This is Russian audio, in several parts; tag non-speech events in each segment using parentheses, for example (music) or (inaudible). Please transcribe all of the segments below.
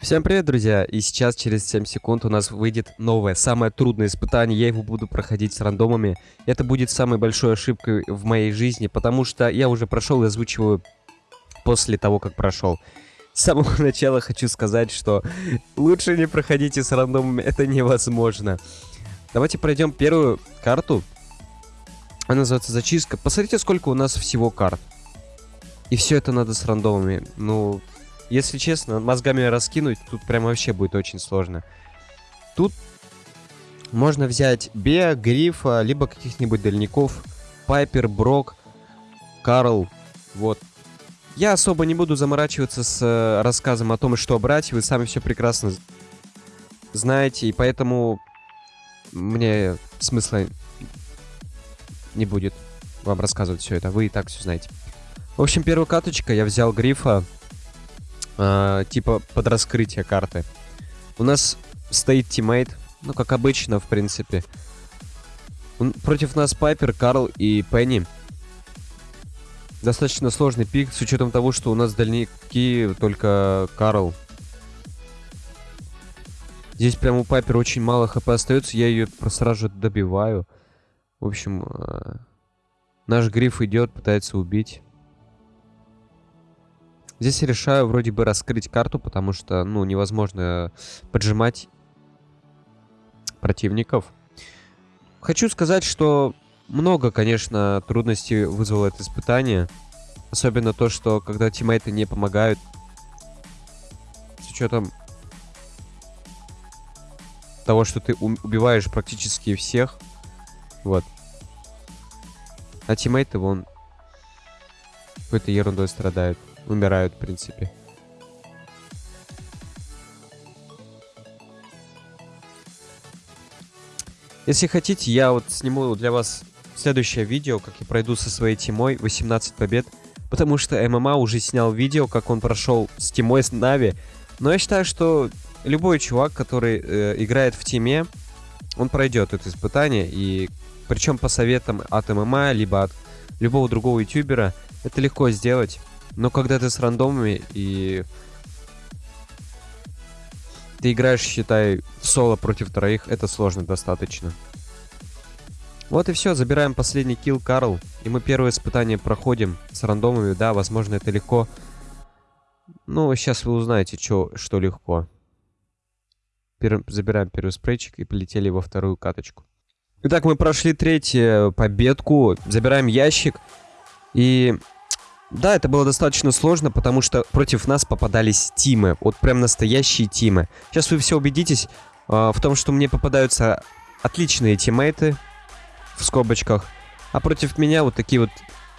Всем привет, друзья! И сейчас, через 7 секунд, у нас выйдет новое, самое трудное испытание. Я его буду проходить с рандомами. Это будет самой большой ошибкой в моей жизни, потому что я уже прошел и озвучиваю после того, как прошел. С самого (laughs) начала хочу сказать, что лучше не проходите с рандомами, это невозможно. Давайте пройдем первую карту. Она называется зачистка. Посмотрите, сколько у нас всего карт. И все это надо с рандомами. Ну, если честно, мозгами раскинуть, тут прям вообще будет очень сложно. Тут можно взять Беа, Грифа, либо каких-нибудь дальников. Пайпер, Брок, Карл. Вот. Я особо не буду заморачиваться с э, рассказом о том, что брать. Вы сами все прекрасно знаете. И поэтому мне смысла не будет вам рассказывать все это. Вы и так все знаете. В общем, первая каточка. Я взял Грифа э, типа под раскрытие карты. У нас стоит тиммейт, ну, как обычно, в принципе. Он, против нас Пайпер, Карл и Пенни. Достаточно сложный пик, с учетом того, что у нас дальники только Карл. Здесь прямо у Пайпер очень мало хп остается, я ее сразу же добиваю. В общем, э, наш гриф идет, пытается убить. Здесь я решаю вроде бы раскрыть карту, потому что, ну, невозможно поджимать противников. Хочу сказать, что много, конечно, трудностей вызвало это испытание. Особенно то, что когда тиммейты не помогают. С учетом того, что ты убиваешь практически всех. Вот. А тиммейты, вон, какой-то ерундой страдают умирают, в принципе. Если хотите, я вот сниму для вас следующее видео, как я пройду со своей тимой 18 побед. Потому что ММА уже снял видео, как он прошел с тимой с Нави. Но я считаю, что любой чувак, который э, играет в тиме, он пройдет это испытание. И причем по советам от ММА, либо от любого другого ютубера, это легко сделать. Но когда ты с рандомами и ты играешь, считай, в соло против троих, это сложно достаточно. Вот и все, забираем последний килл Карл. И мы первое испытание проходим с рандомами. Да, возможно, это легко. Ну, сейчас вы узнаете, чё, что легко. Пер... Забираем первый спрейчик и полетели во вторую каточку. Итак, мы прошли третью победку. Забираем ящик. И да, это было достаточно сложно, потому что против нас попадались тимы. Вот прям настоящие тимы. Сейчас вы все убедитесь э, в том, что мне попадаются отличные тиммейты в скобочках. А против меня вот такие вот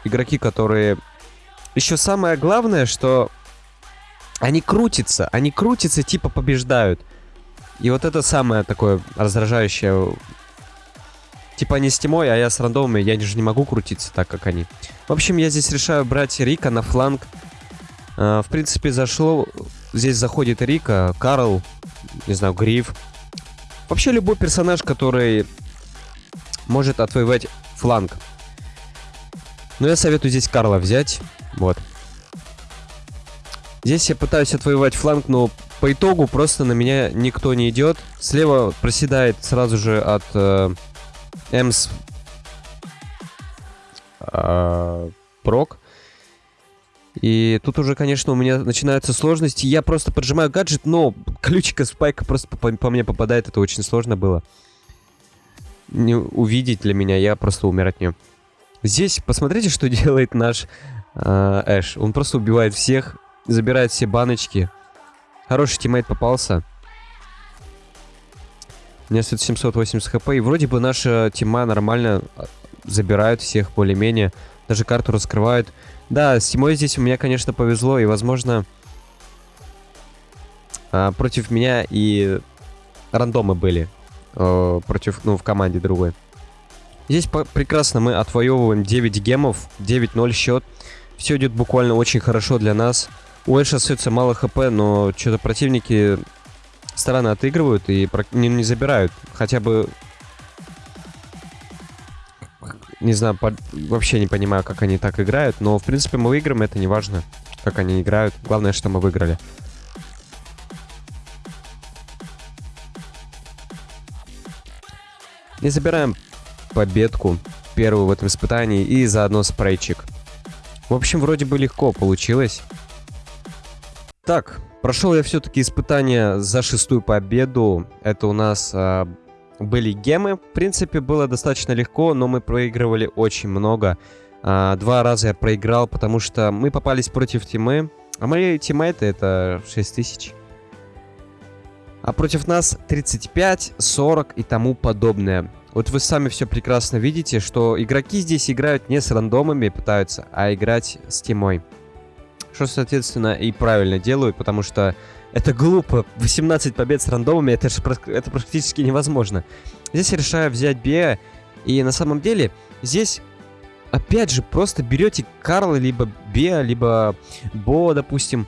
игроки, которые... Еще самое главное, что они крутятся. Они крутятся, типа побеждают. И вот это самое такое раздражающее Типа они с Тимой, а я с рандомами, я же не могу крутиться так, как они. В общем, я здесь решаю брать Рика на фланг. Uh, в принципе, зашло... Здесь заходит Рика, Карл, не знаю, Гриф. Вообще любой персонаж, который может отвоевать фланг. Но я советую здесь Карла взять. Вот. Здесь я пытаюсь отвоевать фланг, но по итогу просто на меня никто не идет. Слева проседает сразу же от э, Эмс а, прок. И тут уже, конечно, у меня начинаются сложности. Я просто поджимаю гаджет, но ключика спайка просто по, по мне попадает. Это очень сложно было. Не увидеть для меня, я просто умер от нее. Здесь посмотрите, что (laughs) делает наш э, Эш. Он просто убивает всех, забирает все баночки. Хороший тиммейт попался. Меня стоит 780 хп, и вроде бы наша тима нормально а, забирают всех более-менее. Даже карту раскрывают. Да, с тимой здесь у меня, конечно, повезло, и, возможно, а, против меня и рандомы были. Э, против, ну, в команде другой. Здесь прекрасно мы отвоевываем 9 гемов, 9-0 счет. Все идет буквально очень хорошо для нас. У Эша остается мало хп, но что-то противники стороны отыгрывают и не, не забирают. Хотя бы... Не знаю, под... вообще не понимаю, как они так играют, но, в принципе, мы выиграем, это не важно, как они играют. Главное, что мы выиграли. не забираем победку первую в этом испытании и заодно спрейчик. В общем, вроде бы легко получилось. Так, прошел я все-таки испытание за шестую победу. Это у нас а, были гемы. В принципе, было достаточно легко, но мы проигрывали очень много. А, два раза я проиграл, потому что мы попались против тимы. А мои тиммейты это 6000. А против нас 35, 40 и тому подобное. Вот вы сами все прекрасно видите, что игроки здесь играют не с рандомами пытаются, а играть с тимой. Что, соответственно, и правильно делают, потому что это глупо. 18 побед с рандомами, это, же, это практически невозможно. Здесь я решаю взять Беа, и на самом деле здесь, опять же, просто берете Карла, либо Беа, либо Бо, допустим,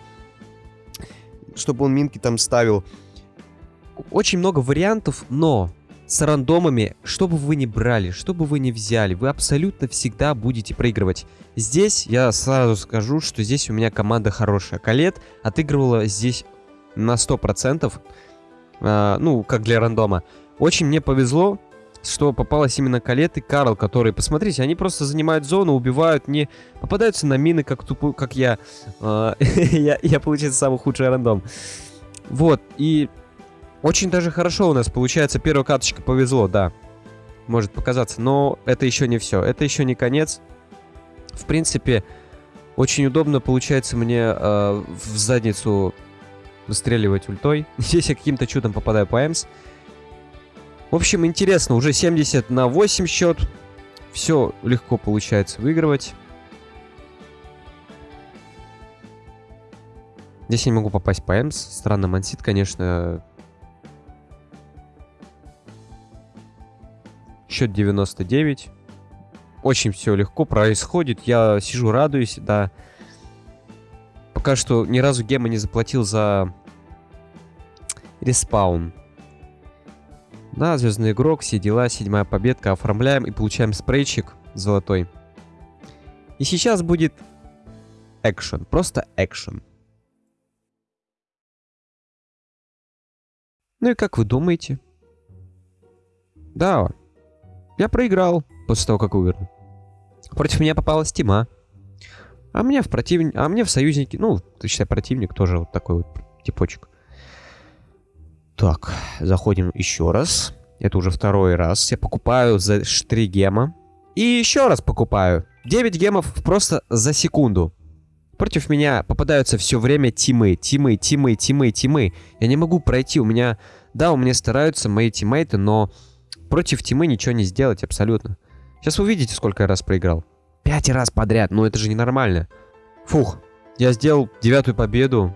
чтобы он минки там ставил. Очень много вариантов, но с рандомами, что бы вы ни брали, что бы вы ни взяли, вы абсолютно всегда будете проигрывать. Здесь я сразу скажу, что здесь у меня команда хорошая. Калет отыгрывала здесь на 100%, э, ну, как для рандома. Очень мне повезло, что попалась именно Калет и Карл, которые, посмотрите, они просто занимают зону, убивают, не попадаются на мины, как тупо, как я. Э, (laughs) я. Я, получается, самый худший рандом. Вот, и очень даже хорошо у нас получается. Первая карточка повезло, да. Может показаться. Но это еще не все. Это еще не конец. В принципе, очень удобно получается мне э, в задницу выстреливать ультой. (laughs) Здесь я каким-то чудом попадаю по Эмс. В общем, интересно. Уже 70 на 8 счет. Все легко получается выигрывать. Здесь я не могу попасть по Эмс. Странно, мансит, конечно, Счет 99. Очень все легко происходит. Я сижу, радуюсь, да. Пока что ни разу гема не заплатил за респаун. Да, звездный игрок, все дела, седьмая победка. Оформляем и получаем спрейчик золотой. И сейчас будет экшен, просто экшен. Ну и как вы думаете? Да, я проиграл после того, как выиграл. Против меня попалась Тима. А мне в противник, а мне в союзники, ну, ты считай, противник тоже вот такой вот типочек. Так, заходим еще раз. Это уже второй раз. Я покупаю за 3 гема. И еще раз покупаю. 9 гемов просто за секунду. Против меня попадаются все время тимы, тимы, тимы, тимы, тимы. Я не могу пройти. У меня... Да, у меня стараются мои тиммейты, но Против Тимы ничего не сделать абсолютно. Сейчас вы увидите, сколько я раз проиграл. Пять раз подряд, ну это же ненормально. Фух, я сделал девятую победу.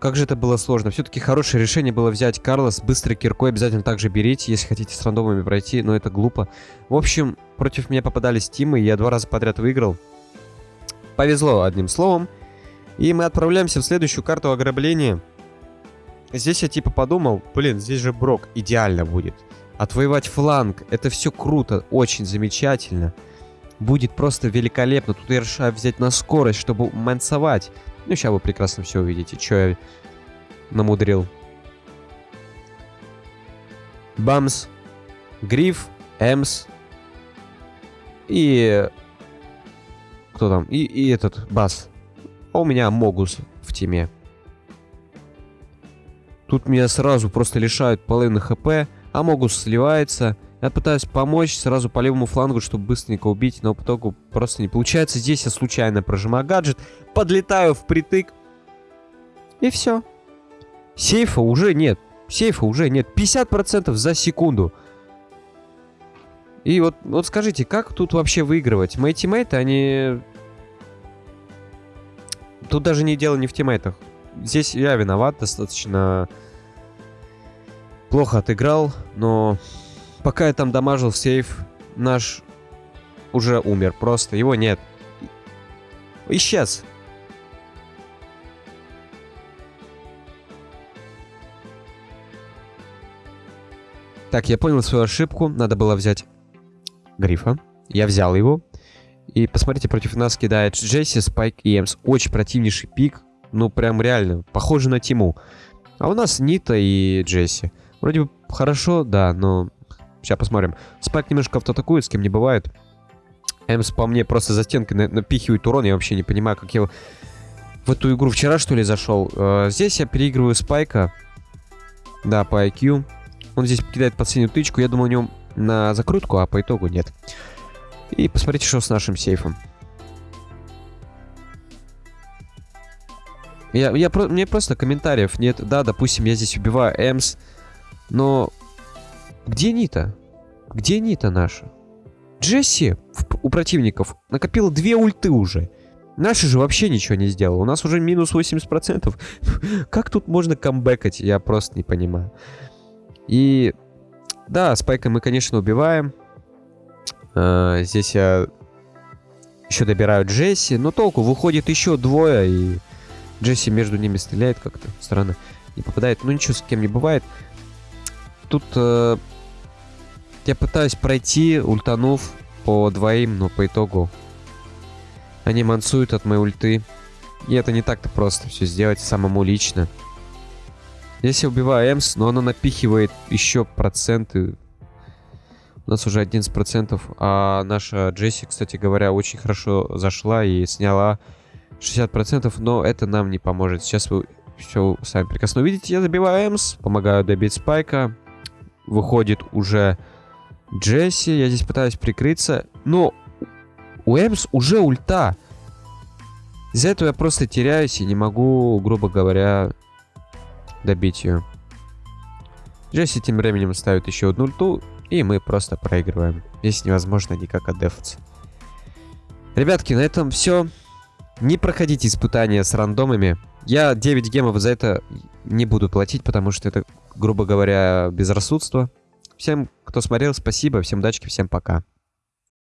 Как же это было сложно. Все-таки хорошее решение было взять Карла с быстрой киркой. Обязательно также берите, если хотите с рандомами пройти, но это глупо. В общем, против меня попадались Тимы, и я два раза подряд выиграл. Повезло, одним словом. И мы отправляемся в следующую карту ограбления. Здесь я типа подумал, блин, здесь же Брок идеально будет. Отвоевать фланг. Это все круто, очень замечательно. Будет просто великолепно. Тут я решаю взять на скорость, чтобы мансовать. Ну, сейчас вы прекрасно все увидите, что я намудрил. Бамс. Гриф. Эмс. И... Кто там? И, и этот, Бас. А у меня Могус в теме. Тут меня сразу просто лишают половины хп. Амогус сливается. Я пытаюсь помочь сразу по левому флангу, чтобы быстренько убить, но по итогу просто не получается. Здесь я случайно прожимаю гаджет, подлетаю впритык. И все. Сейфа уже нет. Сейфа уже нет. 50% за секунду. И вот, вот скажите, как тут вообще выигрывать? Мои тиммейты, они... Тут даже не дело не в тиммейтах. Здесь я виноват достаточно плохо отыграл, но пока я там дамажил сейф, наш уже умер просто, его нет. Исчез. Так, я понял свою ошибку. Надо было взять Грифа. Я взял его. И посмотрите, против нас кидает Джесси, Спайк и Эмс. Очень противнейший пик. Ну, прям реально. Похоже на Тиму. А у нас Нита и Джесси. Вроде бы хорошо, да, но Сейчас посмотрим. Спайк немножко автоатакует, с кем не бывает. Эмс по мне просто за стенкой на напихивает урон. Я вообще не понимаю, как я в эту игру вчера, что ли, зашел. Э, здесь я переигрываю Спайка. Да, по IQ. Он здесь кидает последнюю тычку. Я думал, у него на закрутку, а по итогу нет. И посмотрите, что с нашим сейфом. Я, я, мне просто комментариев нет. Да, допустим, я здесь убиваю Эмс, но где Нита? Где Нита наша? Джесси у противников накопила две ульты уже. Наши же вообще ничего не сделал. У нас уже минус 80%. (laughs) как тут можно камбэкать? Я просто не понимаю. И да, спайка мы, конечно, убиваем. А, здесь я еще добираю Джесси. Но толку, выходит еще двое, и Джесси между ними стреляет как-то странно. Не попадает. Ну ничего, с кем не бывает. Тут э, я пытаюсь пройти, ультанув по двоим, но по итогу они мансуют от моей ульты. И это не так-то просто все сделать самому лично. Здесь я убиваю Эмс, но она напихивает еще проценты. У нас уже 11%. А наша Джесси, кстати говоря, очень хорошо зашла и сняла 60%. Но это нам не поможет. Сейчас вы все сами прекрасно увидите. Я забиваю Эмс, помогаю добить Спайка. Выходит уже Джесси. Я здесь пытаюсь прикрыться. Но у Эмс уже ульта. Из-за этого я просто теряюсь и не могу, грубо говоря, добить ее. Джесси тем временем ставит еще одну ульту, и мы просто проигрываем. Здесь невозможно никак отдефаться. Ребятки, на этом все. Не проходите испытания с рандомами. Я 9 гемов за это не буду платить, потому что это, грубо говоря, безрассудство. Всем, кто смотрел, спасибо. Всем удачи, всем пока.